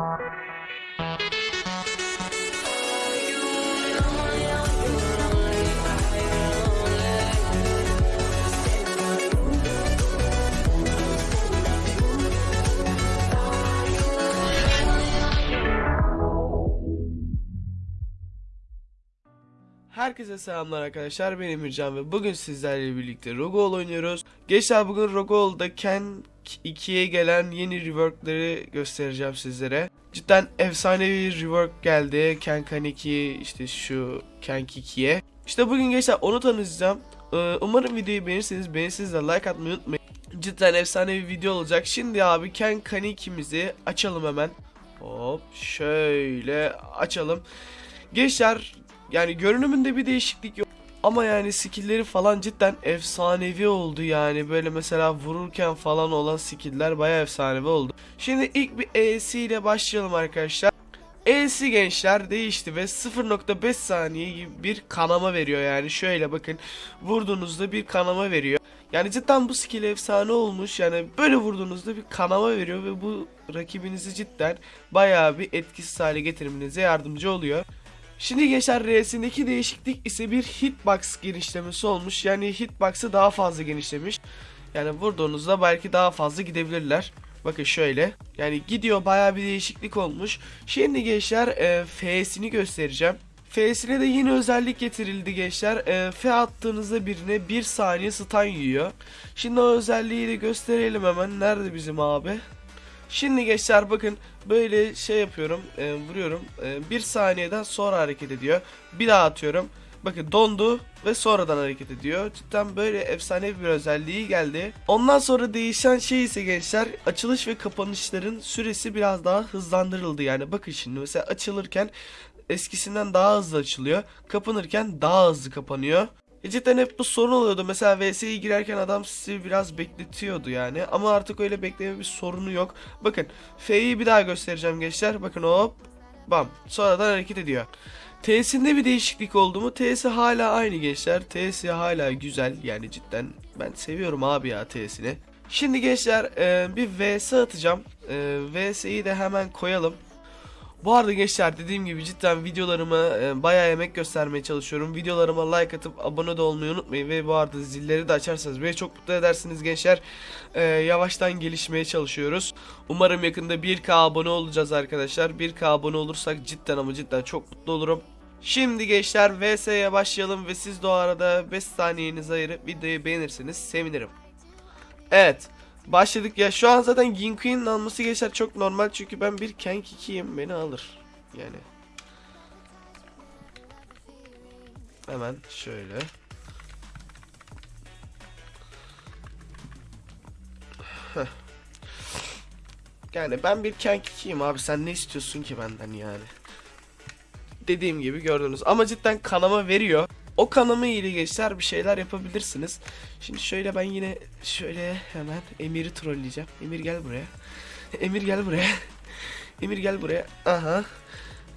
Thank you. Herkese selamlar arkadaşlar benim Emircan ve bugün sizlerle birlikte Rogol oynuyoruz. Gençler bugün Rogol'da Ken 2'ye gelen yeni reworkları göstereceğim sizlere. Cidden efsanevi rework geldi Ken Kan 2 işte şu Ken 2'ye. İşte bugün gençler onu tanıtacağım. Ee, Umarım videoyu beğenirseniz beğenirseniz de like atmayı unutmayın. Cidden efsane bir video olacak. Şimdi abi Ken Kan 2'mizi açalım hemen. Hop şöyle açalım. Gençler yani görünümünde bir değişiklik yok. Ama yani skill'leri falan cidden efsanevi oldu yani. Böyle mesela vururken falan olan skill'ler bayağı efsanevi oldu. Şimdi ilk bir ES ile başlayalım arkadaşlar. ES gençler değişti ve 0.5 saniye gibi bir kanama veriyor yani. Şöyle bakın vurduğunuzda bir kanama veriyor. Yani cidden bu skill efsane olmuş. Yani böyle vurduğunuzda bir kanama veriyor ve bu rakibinizi cidden bayağı bir etkisiz hale getirmenize yardımcı oluyor. Şimdi gençler R'sindeki değişiklik ise bir hitbox genişlemesi olmuş. Yani hitbox'ı daha fazla genişlemiş. Yani vurduğunuzda belki daha fazla gidebilirler. Bakın şöyle. Yani gidiyor bayağı bir değişiklik olmuş. Şimdi gençler e, F'sini göstereceğim. F'sine de yeni özellik getirildi gençler. E, F attığınızda birine 1 saniye stun yiyor. Şimdi o özelliği de gösterelim hemen. Nerede bizim abi? Şimdi gençler bakın böyle şey yapıyorum e, vuruyorum. E, bir saniyeden sonra hareket ediyor. Bir daha atıyorum. Bakın dondu ve sonradan hareket ediyor. Cidden böyle efsane bir özelliği geldi. Ondan sonra değişen şey ise gençler açılış ve kapanışların süresi biraz daha hızlandırıldı. Yani bakın şimdi mesela açılırken eskisinden daha hızlı açılıyor. Kapanırken daha hızlı kapanıyor e cidden hep bu sorun oluyordu. Mesela VS'ye girerken adam sizi biraz bekletiyordu yani. Ama artık öyle bekleme bir sorunu yok. Bakın F'yi bir daha göstereceğim gençler. Bakın hop bam. Sonradan hareket ediyor. T'sinde bir değişiklik oldu mu? T'si hala aynı gençler. T'si hala güzel. Yani cidden ben seviyorum abi ya T'sini. Şimdi gençler e, bir VS atacağım. E, VS'yi de hemen koyalım. Bu arada gençler dediğim gibi cidden videolarıma e, bayağı emek göstermeye çalışıyorum. Videolarıma like atıp abone de olmayı unutmayın ve bu arada zilleri de açarsanız beni çok mutlu edersiniz gençler. E, yavaştan gelişmeye çalışıyoruz. Umarım yakında 1K abone olacağız arkadaşlar. 1K abone olursak cidden ama cidden çok mutlu olurum. Şimdi gençler VS'ye başlayalım ve siz de o arada 5 saniyenizi ayırıp videoyu beğenirseniz sevinirim. Evet. Başladık ya şu an zaten Ginkuin'in alması geçer çok normal çünkü ben bir Kenk 2'yim beni alır yani. Hemen şöyle. Yani ben bir Kenk 2'yim abi sen ne istiyorsun ki benden yani. Dediğim gibi gördünüz ama cidden kanama veriyor. O kanama ile gençler bir şeyler yapabilirsiniz. Şimdi şöyle ben yine şöyle hemen Emir'i trolleyeceğim. Emir gel buraya. Emir gel buraya. Emir gel buraya. Aha.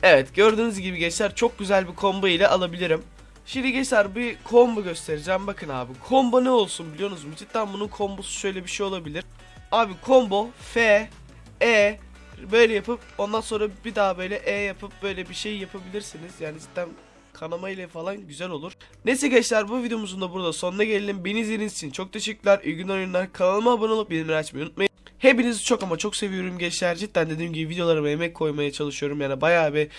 Evet gördüğünüz gibi gençler çok güzel bir combo ile alabilirim. Şimdi gençler bir combo göstereceğim. Bakın abi combo ne olsun biliyor musunuz? Cidden bunun kombosu şöyle bir şey olabilir. Abi combo F E böyle yapıp ondan sonra bir daha böyle E yapıp böyle bir şey yapabilirsiniz. Yani cidden kanama ile falan güzel olur. Neyse gençler bu videomuzun da burada sonuna gelelim. Beni izlediğiniz için çok teşekkürler. İyi günler oyunlar. Kanalıma abone olup bildirimleri açmayı unutmayın. Hepinizi çok ama çok seviyorum gençler. Cidden dediğim gibi videolarıma emek koymaya çalışıyorum. Yani bayağı bir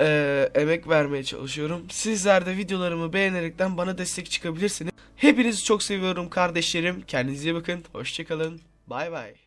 e, emek vermeye çalışıyorum. Sizler de videolarımı beğenerekten bana destek çıkabilirsiniz. Hepinizi çok seviyorum kardeşlerim. Kendinize bakın. Hoşçakalın. Bay bay.